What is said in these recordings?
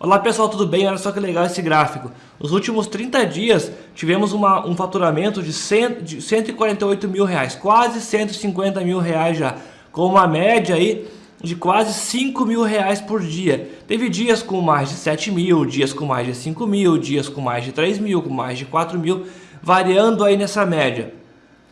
Olá pessoal, tudo bem? Olha só que legal esse gráfico. Nos últimos 30 dias tivemos uma, um faturamento de, 100, de 148 mil reais, quase 150 mil reais já, com uma média aí de quase 5 mil reais por dia. Teve dias com mais de 7 mil, dias com mais de 5 mil, dias com mais de 3 mil, com mais de 4 mil, variando aí nessa média.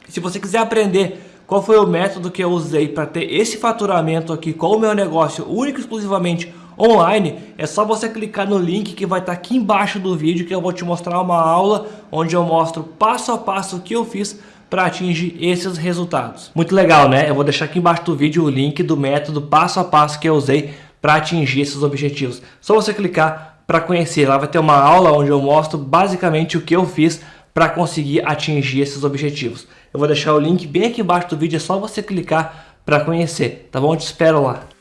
Se você quiser aprender qual foi o método que eu usei para ter esse faturamento aqui com o meu negócio único exclusivamente online, é só você clicar no link que vai estar tá aqui embaixo do vídeo que eu vou te mostrar uma aula onde eu mostro passo a passo o que eu fiz para atingir esses resultados. Muito legal, né? Eu vou deixar aqui embaixo do vídeo o link do método passo a passo que eu usei para atingir esses objetivos. Só você clicar para conhecer. Lá vai ter uma aula onde eu mostro basicamente o que eu fiz para conseguir atingir esses objetivos. Eu vou deixar o link bem aqui embaixo do vídeo, é só você clicar para conhecer, tá bom? Eu te espero lá.